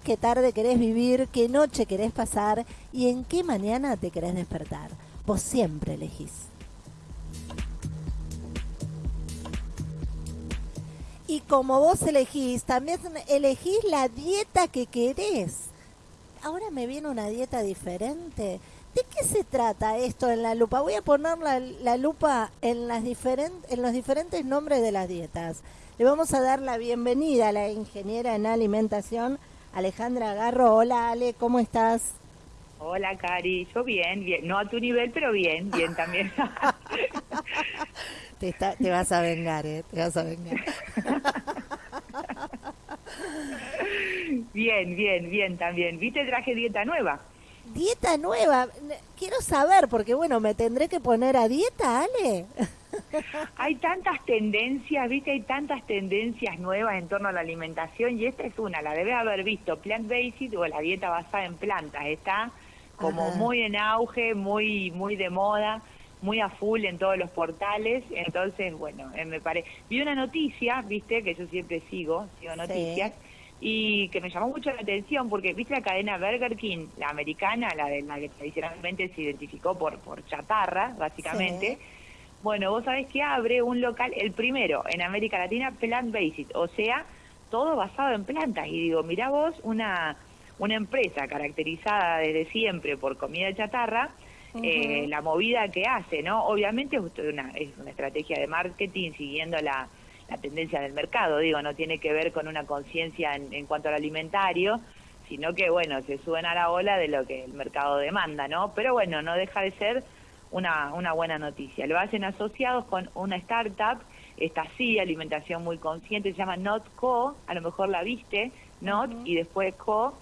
qué tarde querés vivir, qué noche querés pasar y en qué mañana te querés despertar. Vos siempre elegís. Y como vos elegís, también elegís la dieta que querés. Ahora me viene una dieta diferente. ¿De qué se trata esto en la lupa? Voy a poner la, lupa en, las en los diferentes nombres de las dietas. Le vamos a dar la bienvenida a la ingeniera en alimentación, Alejandra Garro. Hola Ale, ¿cómo estás? Hola Cari, yo bien, bien, no a tu nivel, pero bien, bien también. te, te vas a vengar, ¿eh? Te vas a vengar. bien, bien, bien también. ¿Viste traje dieta nueva? Dieta nueva, quiero saber, porque bueno, me tendré que poner a dieta, Ale. Hay tantas tendencias, viste, hay tantas tendencias nuevas en torno a la alimentación y esta es una, la debes haber visto, plant-based o la dieta basada en plantas, está como muy en auge, muy muy de moda, muy a full en todos los portales, entonces, bueno, eh, me parece, vi una noticia, viste, que yo siempre sigo, sigo noticias, y que me llamó mucho la atención porque, viste, la cadena Burger King, la americana, la de la que tradicionalmente se identificó por, por chatarra, básicamente, bueno, vos sabés que abre un local, el primero en América Latina, plant-based, o sea, todo basado en plantas, y digo, mira vos, una una empresa caracterizada desde siempre por comida chatarra, eh, la movida que hace, ¿no? Obviamente es una, es una estrategia de marketing siguiendo la, la, tendencia del mercado, digo, no tiene que ver con una conciencia en, en, cuanto al alimentario, sino que, bueno, se suben a la ola de lo que el mercado demanda, ¿no? Pero bueno, no deja de ser una, una buena noticia. Lo hacen asociados con una startup, esta sí, alimentación muy consciente, se llama NotCo, a lo mejor la viste, Not, y después Co,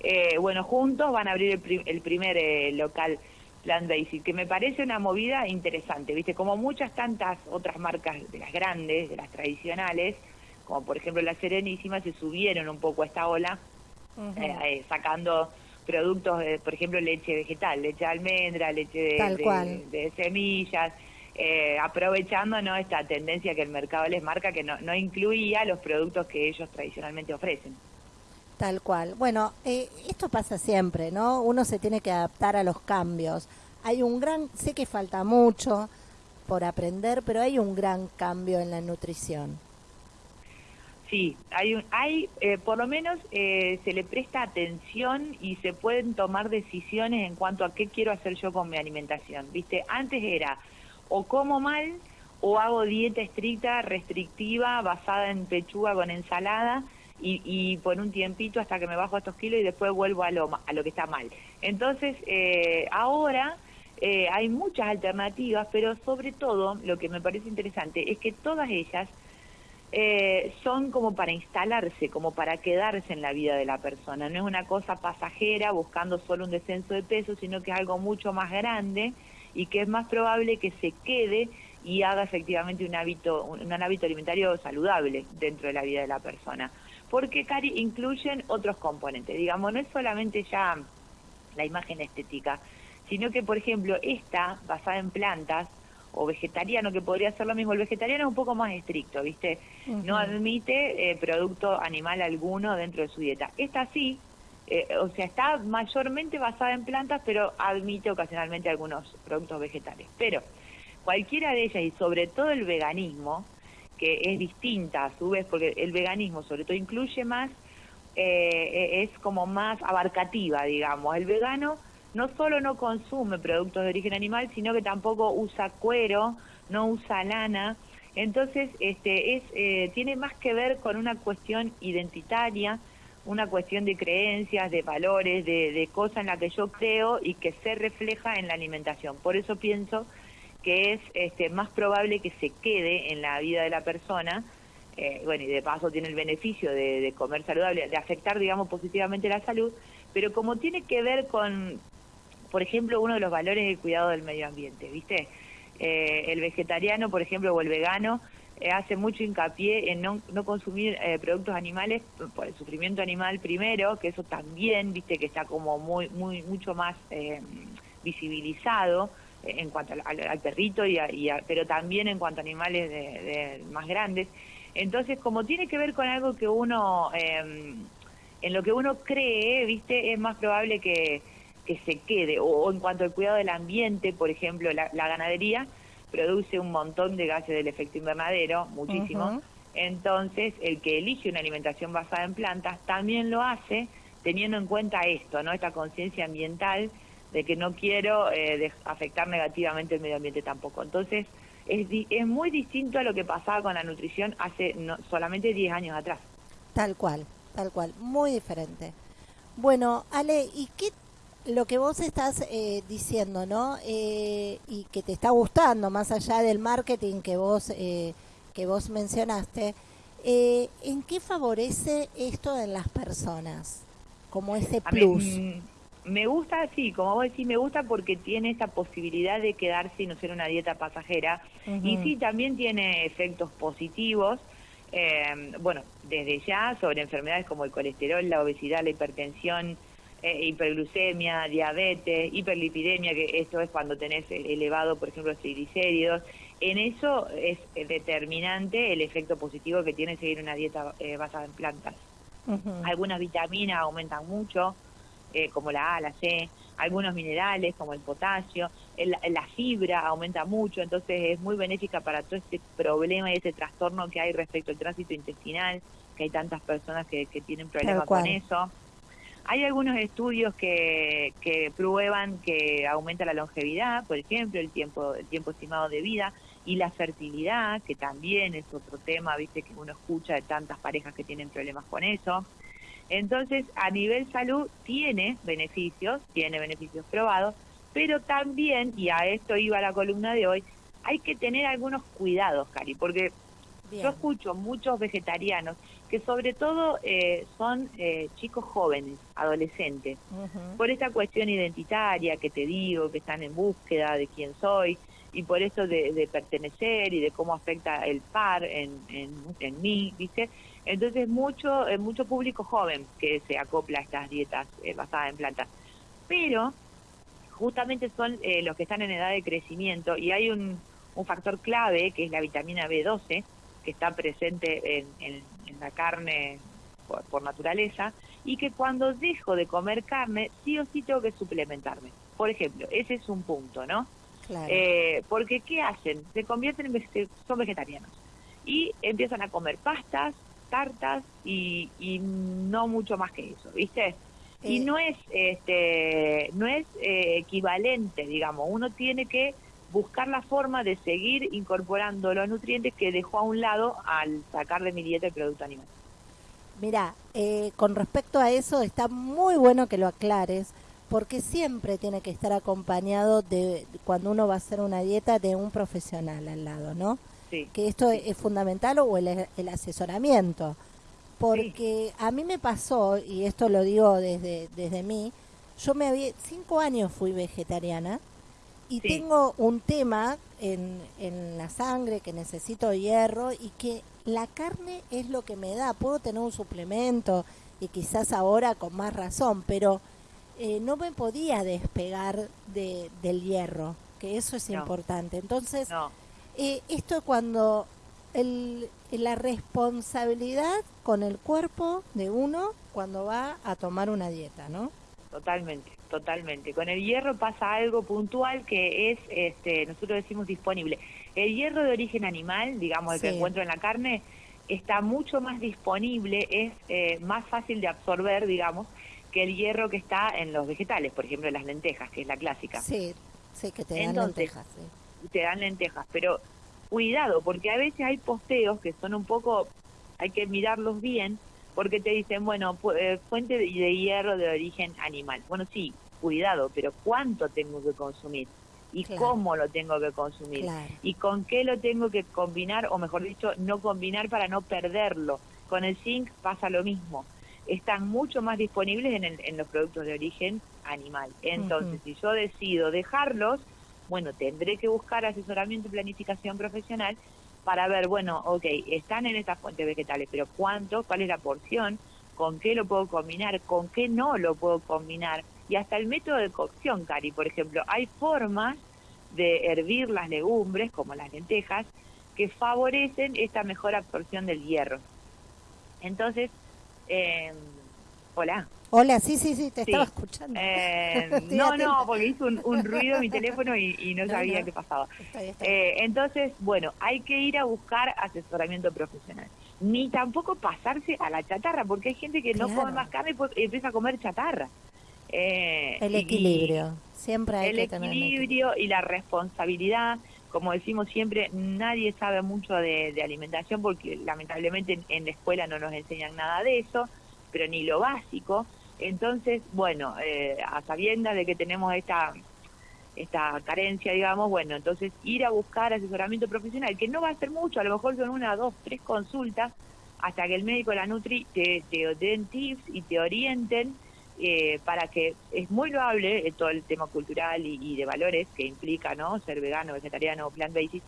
eh, bueno, juntos van a abrir el, primer eh, local Plant Basic, que me parece una movida interesante, ¿viste? Como muchas tantas otras marcas de las grandes, de las tradicionales, como por ejemplo la Serenísima, se subieron un poco a esta ola, eh, sacando productos, por ejemplo, leche vegetal, leche de almendra, leche de, semillas, aprovechando ¿no? esta tendencia que el mercado les marca que no, no incluía los productos que ellos tradicionalmente ofrecen. Tal cual. Bueno, eh, esto pasa siempre, ¿no? Uno se tiene que adaptar a los cambios. Hay un gran, sé que falta mucho por aprender, pero hay un gran cambio en la nutrición. Sí, hay, hay eh, por lo menos eh, se le presta atención y se pueden tomar decisiones en cuanto a qué quiero hacer yo con mi alimentación. Viste, antes era o como mal o hago dieta estricta, restrictiva, basada en pechuga con ensalada y, por un tiempito hasta que me bajo estos kilos y después vuelvo a lo, a lo que está mal. Entonces, eh, ahora eh, hay muchas alternativas, pero sobre todo lo que me parece interesante es que todas ellas eh, son como para instalarse, como para quedarse en la vida de la persona. No es una cosa pasajera buscando solo un descenso de peso, sino que es algo mucho más grande y que es más probable que se quede y haga efectivamente un hábito, un hábito alimentario saludable dentro de la vida de la persona porque Cari incluyen otros componentes, digamos, no es solamente ya la imagen estética, sino que, por ejemplo, esta, basada en plantas, o vegetariano, que podría ser lo mismo, el vegetariano es un poco más estricto, ¿viste? No admite eh, producto animal alguno dentro de su dieta. Esta sí, eh, o sea, está mayormente basada en plantas, pero admite ocasionalmente algunos productos vegetales. Pero cualquiera de ellas, y sobre todo el veganismo, que es distinta a su vez, porque el veganismo sobre todo incluye más, eh, es como más abarcativa, digamos. El vegano no solo no consume productos de origen animal, sino que tampoco usa cuero, no usa lana. Entonces, este, es, eh, tiene más que ver con una cuestión identitaria, una cuestión de creencias, de valores, de, de cosas en las que yo creo y que se refleja en la alimentación. Por eso pienso que es este, más probable que se quede en la vida de la persona, eh, bueno, y de paso tiene el beneficio de, comer saludable, de afectar, digamos, positivamente la salud, pero como tiene que ver con, por ejemplo, uno de los valores del cuidado del medio ambiente, ¿viste? Eh, el vegetariano, por ejemplo, o el vegano, eh, hace mucho hincapié en no, no consumir productos animales por el sufrimiento animal primero, que eso también, viste, que está como muy, muy, mucho más visibilizado, en cuanto al, perrito, y, pero también en cuanto a animales de, más grandes. Entonces, como tiene que ver con algo que uno em, en lo que uno cree, viste, es más probable que, que se quede. O, en cuanto al cuidado del ambiente, por ejemplo, la, ganadería produce un montón de gases del efecto invernadero, muchísimo. Entonces, el que elige una alimentación basada en plantas también lo hace teniendo en cuenta esto, ¿no? Esta conciencia ambiental de que no quiero eh, afectar negativamente el medio ambiente tampoco. Entonces, es, es muy distinto a lo que pasaba con la nutrición hace no, solamente 10 años atrás. Tal cual, tal cual, muy diferente. Bueno, Ale, ¿y qué lo que vos estás eh, diciendo, ¿no? Eh, y que te está gustando, más allá del marketing que vos, que vos mencionaste, ¿en qué favorece esto en las personas? como ese plus. Mm, me gusta, sí, como vos decís, me gusta porque tiene esa posibilidad de quedarse y no ser una dieta pasajera. Y sí, también tiene efectos positivos. Eh, bueno, desde ya sobre enfermedades como el colesterol, la obesidad, la hipertensión, eh, hiperglucemia, diabetes, hiperlipidemia, que esto es cuando tenés elevado, por ejemplo, triglicéridos. En eso es determinante el efecto positivo que tiene seguir una dieta eh, basada en plantas. Algunas vitaminas aumentan mucho, eh, como la A, la C, algunos minerales como el potasio, la fibra aumenta mucho, entonces es muy benéfica para todo este problema y ese trastorno que hay respecto al tránsito intestinal, que hay tantas personas que, tienen problemas con eso. Hay algunos estudios que, que prueban que aumenta la longevidad, por ejemplo, el tiempo, el tiempo estimado de vida, y la fertilidad, que también es otro tema, viste, que uno escucha de tantas parejas que tienen problemas con eso. Entonces, a nivel salud tiene beneficios, tiene beneficios probados, pero también, y a esto iba la columna de hoy, hay que tener algunos cuidados, Cari, porque yo escucho muchos vegetarianos que sobre todo eh, son eh, chicos jóvenes, adolescentes, por esta cuestión identitaria que te digo, que están en búsqueda de quién soy, y por eso de, pertenecer y de cómo afecta el par en, en, mí, ¿viste? Entonces mucho, eh, mucho público joven que se acopla a estas dietas eh, basadas en plantas. Pero justamente son eh, los que están en edad de crecimiento y hay un, un factor clave que es la vitamina B12 que está presente en, en, la carne por, por, naturaleza y que cuando dejo de comer carne sí o sí tengo que suplementarme. Por ejemplo, ese es un punto, ¿no? Eh, porque ¿qué hacen? Se convierten en son vegetarianos y empiezan a comer pastas, tartas y, no mucho más que eso, ¿viste? Y eh. no es este no es eh, equivalente, digamos, uno tiene que buscar la forma de seguir incorporando los nutrientes que dejó a un lado al sacar de mi dieta el producto animal. Mira, con respecto a eso está muy bueno que lo aclares, porque siempre tiene que estar acompañado de cuando uno va a hacer una dieta de un profesional al lado, ¿no? Sí. Que esto es fundamental o el, asesoramiento. Porque a mí me pasó, y esto lo digo desde, desde mí, yo me había, cinco años fui vegetariana y tengo un tema en, en la sangre que necesito hierro y que la carne es lo que me da. Puedo tener un suplemento y quizás ahora con más razón, pero eh, no me podía despegar de, del hierro, que eso es importante. Entonces, eh, esto cuando el, la responsabilidad con el cuerpo de uno cuando va a tomar una dieta, ¿no? Totalmente, totalmente. Con el hierro pasa algo puntual que es, este, nosotros decimos disponible. El hierro de origen animal, digamos, el que encuentro en la carne, está mucho más disponible, es eh, más fácil de absorber, digamos, que el hierro que está en los vegetales, por ejemplo, las lentejas, que es la clásica. Sí, sí, que te dan lentejas. Te dan lentejas, pero cuidado, porque a veces hay posteos que son un poco, hay que mirarlos bien, porque te dicen, bueno, eh, fuente de, hierro de origen animal. Bueno, sí, cuidado, pero ¿cuánto tengo que consumir? y cómo lo tengo que consumir y con qué lo tengo que combinar o mejor dicho no combinar para no perderlo. Con el zinc pasa lo mismo. Están mucho más disponibles en, en los productos de origen animal. Entonces, si yo decido dejarlos, bueno, tendré que buscar asesoramiento y planificación profesional para ver, bueno, ok, están en estas fuentes vegetales, pero ¿cuánto? ¿Cuál es la porción? ¿Con qué lo puedo combinar? ¿Con qué no lo puedo combinar? Y hasta el método de cocción, Cari, por ejemplo, hay formas de hervir las legumbres, como las lentejas, que favorecen esta mejor absorción del hierro. Entonces, eh, Hola. Hola, sí, sí, sí, te estaba escuchando. Eh, no, no, porque hizo un, ruido en mi teléfono y, no, sabía qué pasaba. Eh, entonces, bueno, hay que ir a buscar asesoramiento profesional. Ni tampoco pasarse a la chatarra, porque hay gente que no come más carne y empieza a comer chatarra. Eh, el equilibrio, siempre hay el que equilibrio y la responsabilidad. Como decimos siempre, nadie sabe mucho de, alimentación porque lamentablemente en la escuela no nos enseñan nada de eso pero ni lo básico. Entonces, bueno, eh, a sabiendas de que tenemos esta esta carencia, digamos, bueno, entonces ir a buscar asesoramiento profesional, que no va a ser mucho, a lo mejor son una, dos, tres consultas, hasta que el médico la Nutri te, te den tips y te orienten eh, para que es muy loable eh, todo el tema cultural y, de valores que implica, ¿no? Ser vegano, vegetariano, plant-based,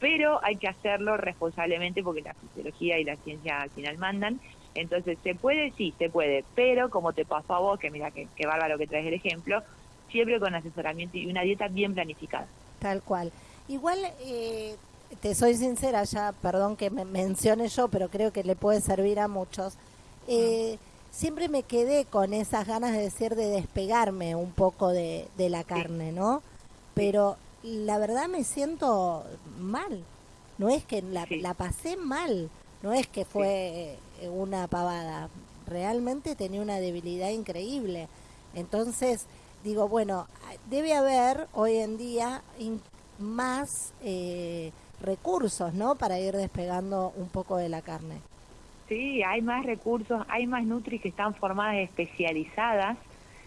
pero hay que hacerlo responsablemente porque la fisiología y la ciencia al final mandan entonces, ¿se puede? Sí, se puede, pero como te pasó a vos, que mira que, que bárbaro que traes el ejemplo, siempre con asesoramiento y una dieta bien planificada. Tal cual. Igual, eh, te soy sincera, ya, perdón que me mencione yo, pero creo que le puede servir a muchos. Eh, siempre me quedé con esas ganas de decir de despegarme un poco de, de la carne, ¿no? Pero la verdad me siento mal. No es que la, la pasé mal, no es que fue una pavada, realmente tenía una debilidad increíble. Entonces, digo, bueno, debe haber hoy en día más eh, recursos, ¿no? Para ir despegando un poco de la carne. Sí, hay más recursos, hay más nutris que están formadas especializadas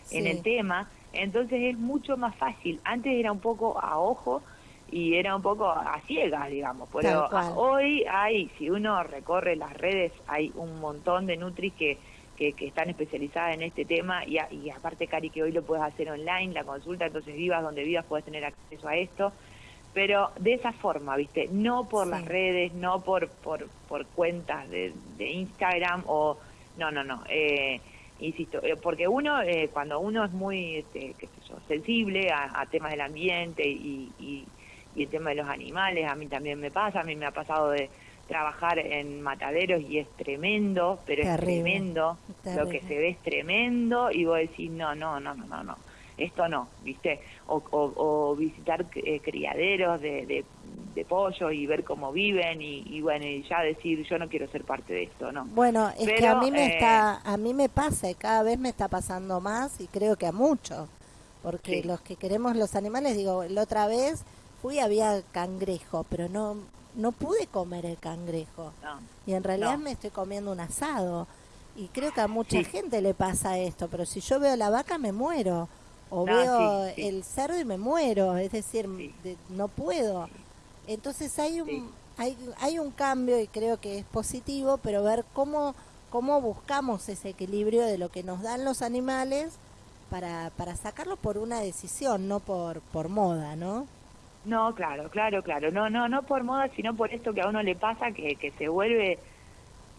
en el tema, entonces es mucho más fácil. Antes era un poco a ojo y era un poco a ciegas, digamos. Pero hoy hay, si uno recorre las redes, hay un montón de Nutris que, que, están especializadas en este tema y, y, aparte, Cari, que hoy lo puedes hacer online, la consulta, entonces vivas donde vivas puedes tener acceso a esto. Pero de esa forma, ¿viste? No por las redes, no por, por, por cuentas de, de Instagram o... No, no, no. Eh, insisto, eh, porque uno, eh, cuando uno es muy, este, qué sé yo, sensible a, temas del ambiente y, y el tema de los animales, a mí también me pasa, a mí me ha pasado de trabajar en mataderos y es tremendo, pero es tremendo, lo que se ve es tremendo y vos decís, no, no, no, no, no, esto no, ¿viste? O, o, visitar eh, criaderos de, de, pollo y ver cómo viven y, bueno, y ya decir, yo no quiero ser parte de esto, ¿no? Bueno, es que a mí me está, a mí me pasa y cada vez me está pasando más y creo que a muchos, porque los que queremos los animales, digo, la otra vez fui había cangrejo, pero no no pude comer el cangrejo. y en realidad me estoy comiendo un asado. Y creo que a mucha gente le pasa esto, pero si yo veo la vaca me muero. O veo el cerdo y me muero. Es decir, no puedo. Entonces hay un, hay, hay un cambio y creo que es positivo, pero ver cómo, cómo buscamos ese equilibrio de lo que nos dan los animales para, para sacarlo por una decisión, no por, por moda, ¿no? No, claro, claro, claro. No, no, no por moda, sino por esto que a uno le pasa que, que se vuelve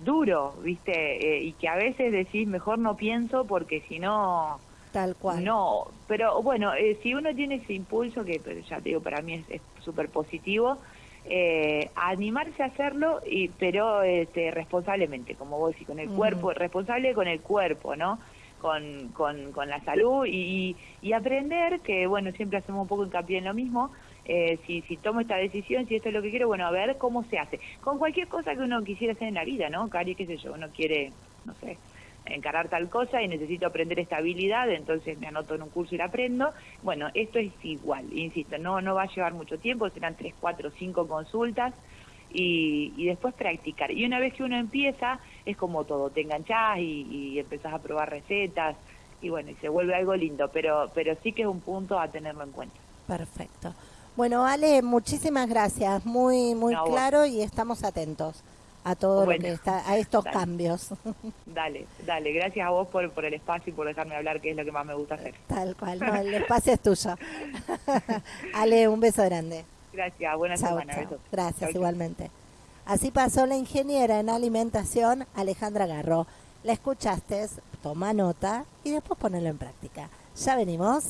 duro, ¿viste? Eh, y que a veces decís, mejor no pienso porque si no... Tal cual. No, pero bueno, eh, si uno tiene ese impulso, que ya te digo, para mí es súper positivo, eh, animarse a hacerlo, y, pero este, responsablemente, como vos decís, con el cuerpo, responsable con el cuerpo, ¿no? Con, con, con la salud y, y aprender, que bueno, siempre hacemos un poco hincapié en lo mismo, eh, si, si tomo esta decisión, si esto es lo que quiero, bueno, a ver cómo se hace. Con cualquier cosa que uno quisiera hacer en la vida, ¿no? Cari, qué sé yo, uno quiere, no sé, encarar tal cosa y necesito aprender esta habilidad, entonces me anoto en un curso y la aprendo. Bueno, esto es igual, insisto, no, no va a llevar mucho tiempo, serán tres, cuatro, cinco consultas y, y después practicar. Y una vez que uno empieza, es como todo, te enganchás y, y empezás a probar recetas y bueno, y se vuelve algo lindo, pero, pero sí que es un punto a tenerlo en cuenta. Perfecto. Bueno, Ale, muchísimas gracias. Muy, muy claro y estamos atentos a todo lo que está, a estos cambios. Dale, dale. Gracias a vos por, por el espacio y por dejarme hablar, que es lo que más me gusta hacer. Tal cual, el espacio es tuyo. Ale, un beso grande. Gracias, buena semana. Gracias, igualmente. Así pasó la ingeniera en alimentación, Alejandra Garro. La escuchaste, toma nota y después ponelo en práctica. Ya venimos.